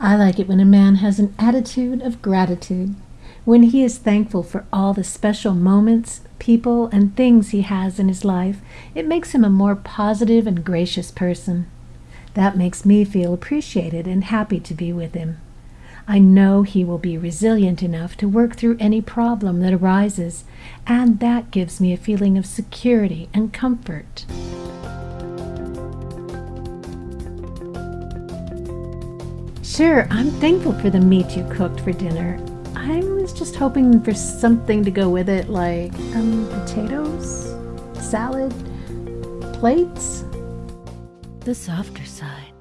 I like it when a man has an attitude of gratitude, when he is thankful for all the special moments, people, and things he has in his life. It makes him a more positive and gracious person. That makes me feel appreciated and happy to be with him. I know he will be resilient enough to work through any problem that arises, and that gives me a feeling of security and comfort. Sure, I'm thankful for the meat you cooked for dinner. I was just hoping for something to go with it, like um, potatoes, salad, plates. The softer side.